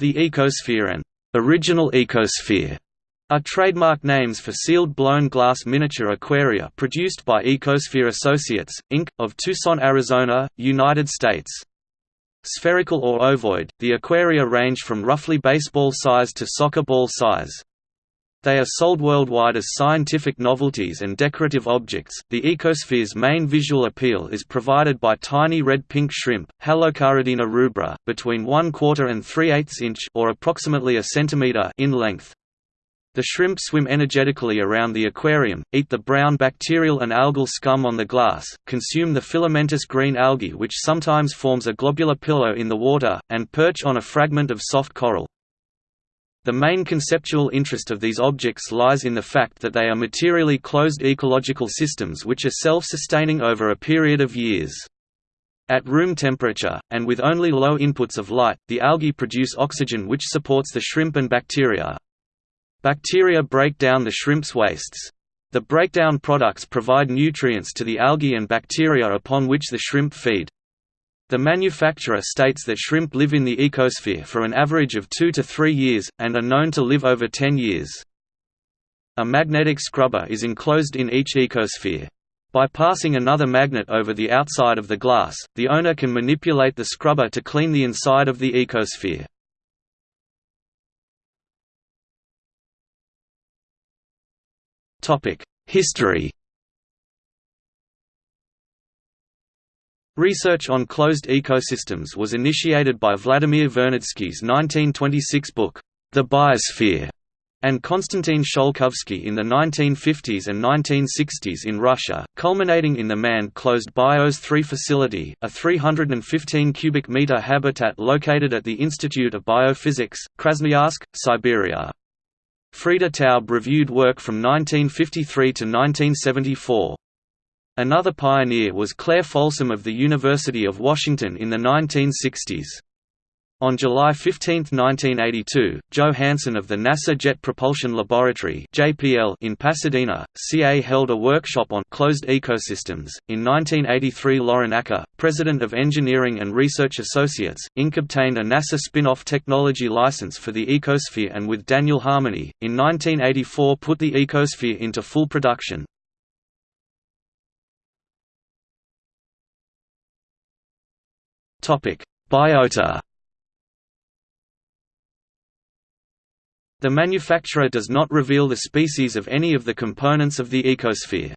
The ecosphere and original ecosphere are trademark names for sealed blown glass miniature aquaria produced by Ecosphere Associates, Inc., of Tucson, Arizona, United States. Spherical or ovoid, the aquaria range from roughly baseball size to soccer ball size. They are sold worldwide as scientific novelties and decorative objects. The ecosphere's main visual appeal is provided by tiny red-pink shrimp, Halocaridina rubra, between 1 quarter and 3 eighths inch or approximately a centimeter in length. The shrimp swim energetically around the aquarium, eat the brown bacterial and algal scum on the glass, consume the filamentous green algae which sometimes forms a globular pillow in the water, and perch on a fragment of soft coral. The main conceptual interest of these objects lies in the fact that they are materially closed ecological systems which are self-sustaining over a period of years. At room temperature, and with only low inputs of light, the algae produce oxygen which supports the shrimp and bacteria. Bacteria break down the shrimp's wastes. The breakdown products provide nutrients to the algae and bacteria upon which the shrimp feed. The manufacturer states that shrimp live in the ecosphere for an average of 2 to 3 years, and are known to live over 10 years. A magnetic scrubber is enclosed in each ecosphere. By passing another magnet over the outside of the glass, the owner can manipulate the scrubber to clean the inside of the ecosphere. History Research on closed ecosystems was initiated by Vladimir Vernadsky's 1926 book, The Biosphere, and Konstantin Tsiolkovsky in the 1950s and 1960s in Russia, culminating in the manned-closed BIOS 3 facility, a 315 cubic meter habitat located at the Institute of Biophysics, Krasnoyarsk, Siberia. Frieda Taub reviewed work from 1953 to 1974. Another pioneer was Claire Folsome of the University of Washington in the 1960s. On July 15, 1982, Joe Hansen of the NASA Jet Propulsion Laboratory (JPL) in Pasadena, CA held a workshop on closed ecosystems. In 1983, Lauren Acker, president of Engineering and Research Associates, Inc., obtained a NASA spin-off technology license for the ecosphere, and with Daniel Harmony, in 1984 put the ecosphere into full production. Topic: Biota The manufacturer does not reveal the species of any of the components of the ecosphere.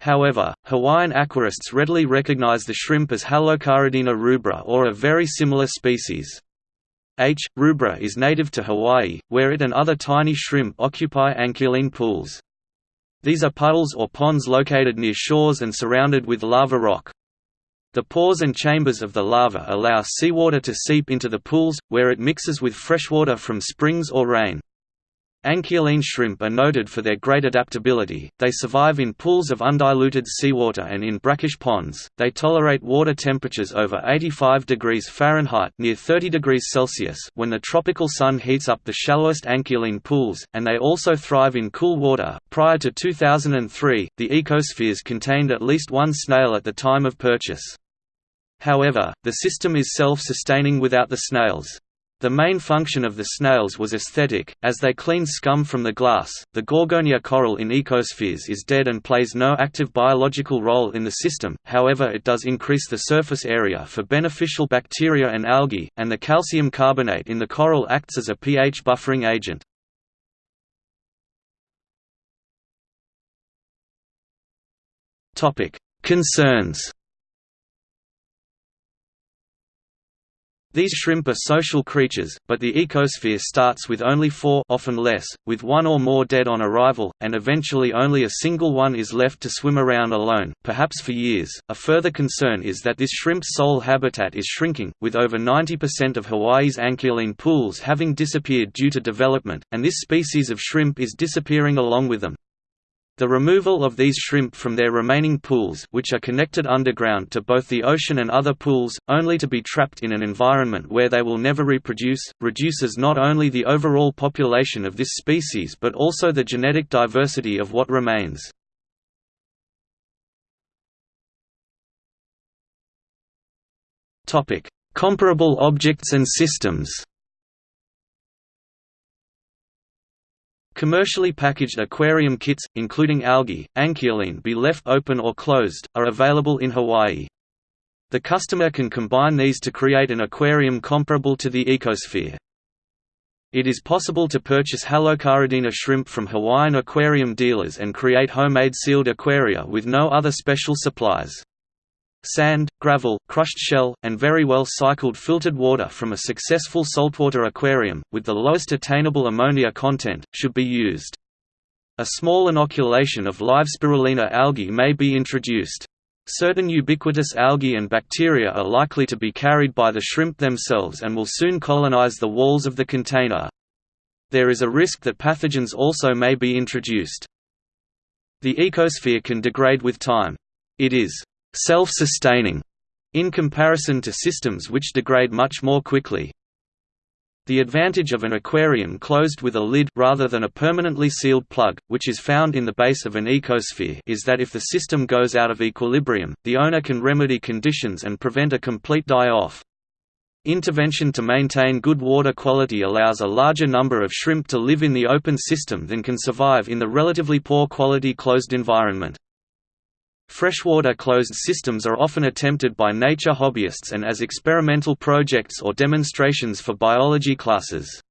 However, Hawaiian aquarists readily recognize the shrimp as Halocaridina rubra or a very similar species. H. rubra is native to Hawaii, where it and other tiny shrimp occupy anchialine pools. These are puddles or ponds located near shores and surrounded with lava rock. The pores and chambers of the lava allow seawater to seep into the pools, where it mixes with freshwater from springs or rain. Anchialine shrimp are noted for their great adaptability, they survive in pools of undiluted seawater and in brackish ponds, they tolerate water temperatures over 85 degrees Fahrenheit near 30 degrees Celsius when the tropical sun heats up the shallowest anchialine pools, and they also thrive in cool water. Prior to 2003, the ecospheres contained at least one snail at the time of purchase. However, the system is self-sustaining without the snails. The main function of the snails was aesthetic, as they clean scum from the glass. The Gorgonia coral in ecospheres is dead and plays no active biological role in the system, however, it does increase the surface area for beneficial bacteria and algae, and the calcium carbonate in the coral acts as a pH buffering agent. Concerns These shrimp are social creatures, but the ecosphere starts with only four often less, with one or more dead on arrival, and eventually only a single one is left to swim around alone, perhaps for years. A further concern is that this shrimp's sole habitat is shrinking, with over 90% of Hawaii's anchialine pools having disappeared due to development, and this species of shrimp is disappearing along with them. The removal of these shrimp from their remaining pools which are connected underground to both the ocean and other pools, only to be trapped in an environment where they will never reproduce, reduces not only the overall population of this species but also the genetic diversity of what remains. Comparable objects and systems Commercially packaged aquarium kits, including algae, anchialine be left open or closed, are available in Hawaii. The customer can combine these to create an aquarium comparable to the ecosphere. It is possible to purchase halocaridina shrimp from Hawaiian aquarium dealers and create homemade sealed aquaria with no other special supplies. Sand, gravel, crushed shell, and very well cycled filtered water from a successful saltwater aquarium, with the lowest attainable ammonia content, should be used. A small inoculation of live spirulina algae may be introduced. Certain ubiquitous algae and bacteria are likely to be carried by the shrimp themselves and will soon colonize the walls of the container. There is a risk that pathogens also may be introduced. The ecosphere can degrade with time. It is self-sustaining in comparison to systems which degrade much more quickly. The advantage of an aquarium closed with a lid rather than a permanently sealed plug, which is found in the base of an ecosphere is that if the system goes out of equilibrium, the owner can remedy conditions and prevent a complete die-off. Intervention to maintain good water quality allows a larger number of shrimp to live in the open system than can survive in the relatively poor quality closed environment. Freshwater closed systems are often attempted by nature hobbyists and as experimental projects or demonstrations for biology classes.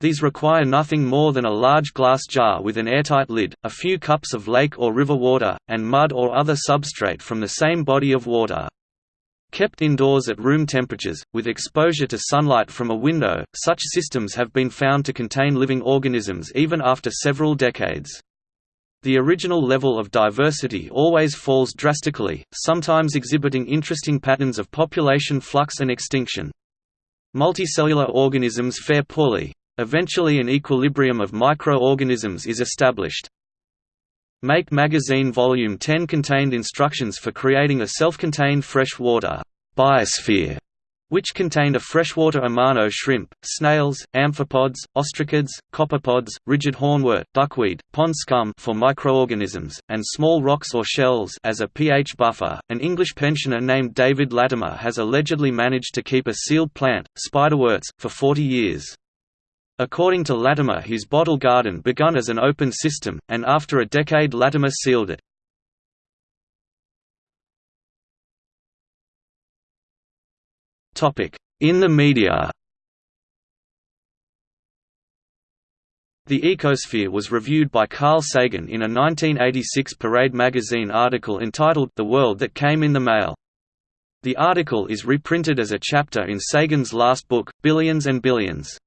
These require nothing more than a large glass jar with an airtight lid, a few cups of lake or river water, and mud or other substrate from the same body of water. Kept indoors at room temperatures, with exposure to sunlight from a window, such systems have been found to contain living organisms even after several decades. The original level of diversity always falls drastically, sometimes exhibiting interesting patterns of population flux and extinction. Multicellular organisms fare poorly. Eventually an equilibrium of microorganisms is established. Make Magazine Volume 10 contained instructions for creating a self-contained freshwater biosphere which contained a freshwater amano shrimp, snails, amphipods, ostracods, copepods, rigid hornwort, duckweed, pond scum for microorganisms, and small rocks or shells as a pH buffer. An English pensioner named David Latimer has allegedly managed to keep a sealed plant, spiderworts, for 40 years. According to Latimer his bottle garden begun as an open system, and after a decade Latimer sealed it. In the media The ecosphere was reviewed by Carl Sagan in a 1986 Parade magazine article entitled The World That Came in the Mail. The article is reprinted as a chapter in Sagan's last book, Billions and Billions.